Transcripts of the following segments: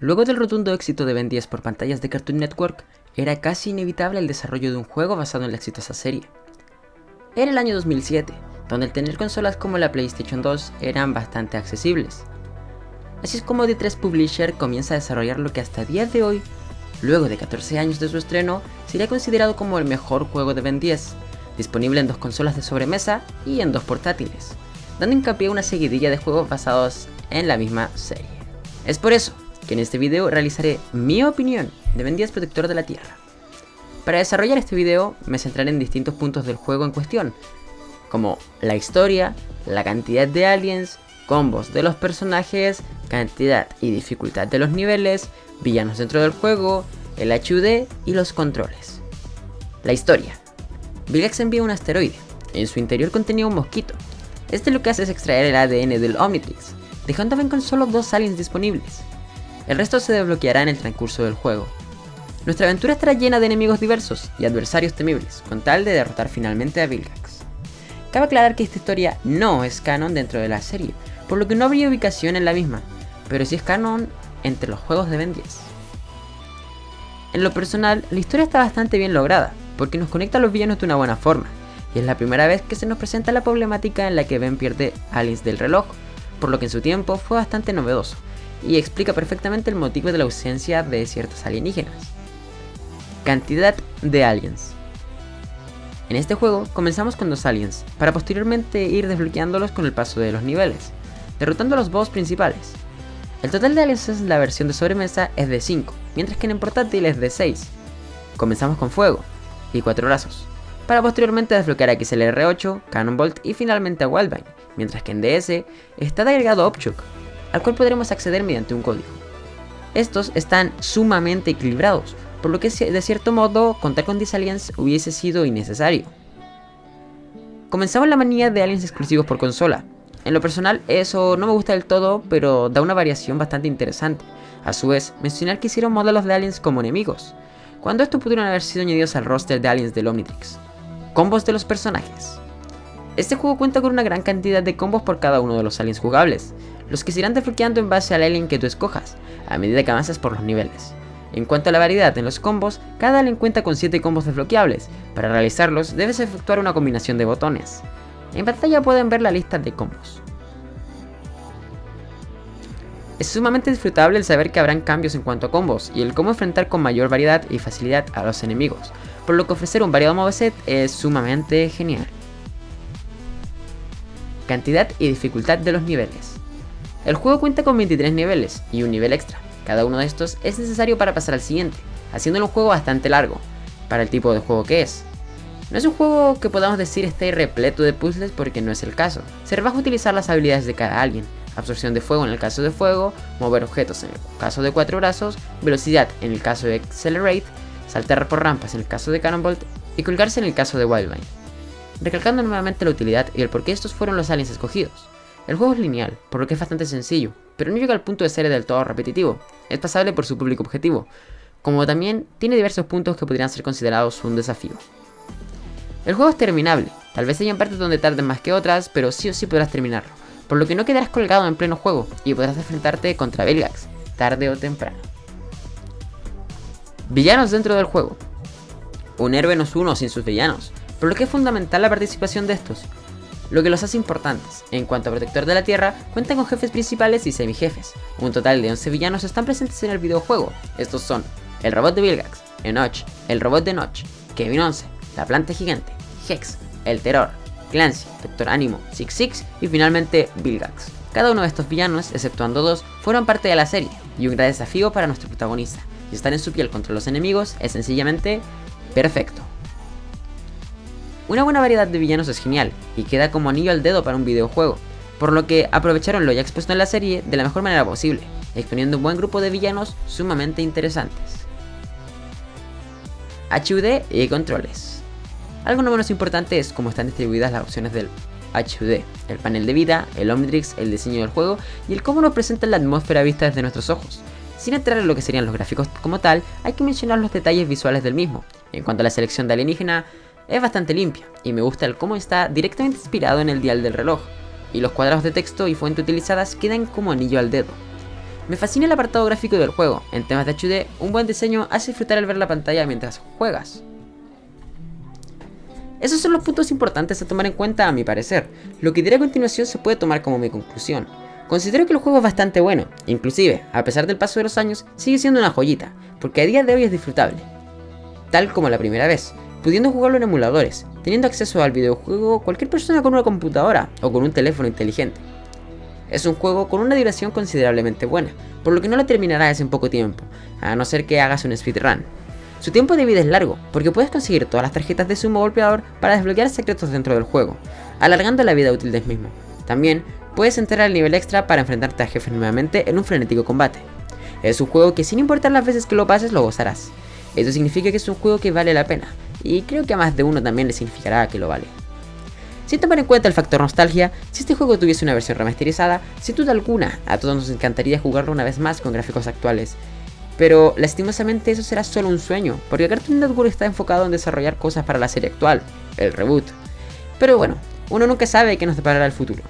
Luego del rotundo éxito de Ben 10 por pantallas de Cartoon Network, era casi inevitable el desarrollo de un juego basado en la exitosa serie. Era el año 2007, donde el tener consolas como la PlayStation 2 eran bastante accesibles. Así es como D3 Publisher comienza a desarrollar lo que hasta día de hoy, luego de 14 años de su estreno, sería considerado como el mejor juego de Ben 10, disponible en dos consolas de sobremesa y en dos portátiles, dando hincapié a una seguidilla de juegos basados en la misma serie. Es por eso que en este video realizaré mi opinión de Ben 10 Protector de la Tierra. Para desarrollar este video me centraré en distintos puntos del juego en cuestión, como la historia, la cantidad de aliens, combos de los personajes, cantidad y dificultad de los niveles, villanos dentro del juego, el HUD y los controles. La historia. Vilgax envía un asteroide. En su interior contenía un mosquito. Este lo que hace es extraer el ADN del Omnitrix, dejando a con solo dos aliens disponibles. El resto se desbloqueará en el transcurso del juego. Nuestra aventura estará llena de enemigos diversos y adversarios temibles, con tal de derrotar finalmente a Vilgax. Cabe aclarar que esta historia no es canon dentro de la serie, por lo que no habría ubicación en la misma, pero sí es canon entre los juegos de Ben 10. En lo personal, la historia está bastante bien lograda, porque nos conecta a los villanos de una buena forma, y es la primera vez que se nos presenta la problemática en la que Ben pierde aliens del reloj, por lo que en su tiempo fue bastante novedoso, y explica perfectamente el motivo de la ausencia de ciertos alienígenas. Cantidad de aliens. En este juego comenzamos con dos aliens, para posteriormente ir desbloqueándolos con el paso de los niveles, derrotando a los boss principales. El total de aliens en la versión de sobremesa es de 5, mientras que en el portátil es de 6. Comenzamos con Fuego y 4 brazos, para posteriormente desbloquear a XLR8, Cannonbolt y finalmente a Wildvine, mientras que en DS está agregado Opchuk, al cual podremos acceder mediante un código. Estos están sumamente equilibrados, por lo que de cierto modo contar con 10 aliens hubiese sido innecesario. Comenzamos la manía de aliens exclusivos por consola. En lo personal eso no me gusta del todo, pero da una variación bastante interesante. A su vez, mencionar que hicieron modelos de aliens como enemigos, cuando estos pudieron haber sido añadidos al roster de aliens del Omnitrix. Combos de los personajes. Este juego cuenta con una gran cantidad de combos por cada uno de los aliens jugables, los que se irán desbloqueando en base al alien que tú escojas, a medida que avanzas por los niveles. En cuanto a la variedad en los combos, cada alien cuenta con 7 combos desbloqueables. Para realizarlos debes efectuar una combinación de botones. En pantalla pueden ver la lista de combos. Es sumamente disfrutable el saber que habrán cambios en cuanto a combos y el cómo enfrentar con mayor variedad y facilidad a los enemigos, por lo que ofrecer un variado moveset es sumamente genial. Cantidad y dificultad de los niveles. El juego cuenta con 23 niveles y un nivel extra, cada uno de estos es necesario para pasar al siguiente, haciéndolo un juego bastante largo, para el tipo de juego que es. No es un juego que podamos decir esté repleto de puzzles porque no es el caso. Se a utilizar las habilidades de cada alguien, absorción de fuego en el caso de fuego, mover objetos en el caso de cuatro brazos, velocidad en el caso de Accelerate, saltar por rampas en el caso de Cannonbolt y colgarse en el caso de Wildvine. Recalcando nuevamente la utilidad y el por qué estos fueron los aliens escogidos. El juego es lineal, por lo que es bastante sencillo, pero no llega al punto de ser del todo repetitivo, es pasable por su público objetivo, como también tiene diversos puntos que podrían ser considerados un desafío. El juego es terminable, tal vez haya partes donde tarden más que otras, pero sí o sí podrás terminarlo, por lo que no quedarás colgado en pleno juego y podrás enfrentarte contra Belgax, tarde o temprano. Villanos dentro del juego. Un héroe no es uno sin sus villanos, por lo que es fundamental la participación de estos, lo que los hace importantes. En cuanto a Protector de la Tierra, cuentan con jefes principales y semijefes. Un total de 11 villanos están presentes en el videojuego. Estos son el robot de Vilgax, Enoch, el robot de Notch, Kevin 11, la planta gigante, Hex, el terror, Clancy, Vector Animo, Six Six y finalmente Vilgax. Cada uno de estos villanos, exceptuando dos, fueron parte de la serie y un gran desafío para nuestro protagonista. Y estar en su piel contra los enemigos es sencillamente perfecto. Una buena variedad de villanos es genial, y queda como anillo al dedo para un videojuego, por lo que aprovecharon lo ya expuesto en la serie de la mejor manera posible, exponiendo un buen grupo de villanos sumamente interesantes. HUD y controles. Algo no menos importante es cómo están distribuidas las opciones del HUD, el panel de vida, el Omnitrix, el diseño del juego y el cómo nos presentan la atmósfera vista desde nuestros ojos. Sin entrar en lo que serían los gráficos como tal, hay que mencionar los detalles visuales del mismo. En cuanto a la selección de alienígena, es bastante limpia y me gusta el cómo está directamente inspirado en el dial del reloj, y los cuadrados de texto y fuente utilizadas quedan como anillo al dedo. Me fascina el apartado gráfico del juego, en temas de HD, un buen diseño hace disfrutar al ver la pantalla mientras juegas. Esos son los puntos importantes a tomar en cuenta a mi parecer, lo que diré a continuación se puede tomar como mi conclusión. Considero que el juego es bastante bueno, inclusive, a pesar del paso de los años, sigue siendo una joyita, porque a día de hoy es disfrutable. Tal como la primera vez, pudiendo jugarlo en emuladores, teniendo acceso al videojuego cualquier persona con una computadora o con un teléfono inteligente. Es un juego con una duración considerablemente buena, por lo que no lo terminarás en poco tiempo, a no ser que hagas un speedrun. Su tiempo de vida es largo, porque puedes conseguir todas las tarjetas de sumo golpeador para desbloquear secretos dentro del juego, alargando la vida útil del mismo. También, puedes entrar al nivel extra para enfrentarte a jefes nuevamente en un frenético combate. Es un juego que sin importar las veces que lo pases lo gozarás. Eso significa que es un juego que vale la pena, y creo que a más de uno también le significará que lo vale. Sin tomar en cuenta el factor nostalgia, si este juego tuviese una versión remasterizada, sin duda alguna, a todos nos encantaría jugarlo una vez más con gráficos actuales, pero lastimosamente eso será solo un sueño, porque Cartoon Network está enfocado en desarrollar cosas para la serie actual, el reboot. Pero bueno, uno nunca sabe qué nos deparará el futuro.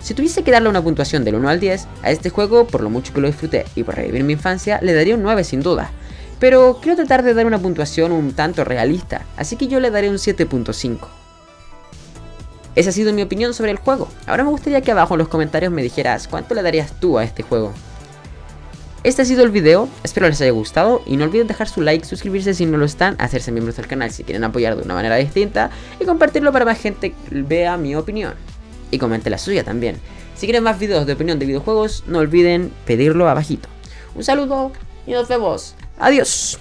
Si tuviese que darle una puntuación del 1 al 10, a este juego, por lo mucho que lo disfruté y por revivir mi infancia, le daría un 9 sin duda. Pero quiero tratar de dar una puntuación un tanto realista, así que yo le daré un 7.5. Esa ha sido mi opinión sobre el juego. Ahora me gustaría que abajo en los comentarios me dijeras cuánto le darías tú a este juego. Este ha sido el video, espero les haya gustado y no olviden dejar su like, suscribirse si no lo están, hacerse miembros del canal si quieren apoyar de una manera distinta y compartirlo para más gente vea mi opinión. Y comente la suya también. Si quieren más videos de opinión de videojuegos, no olviden pedirlo abajito. Un saludo y nos vemos. Adiós.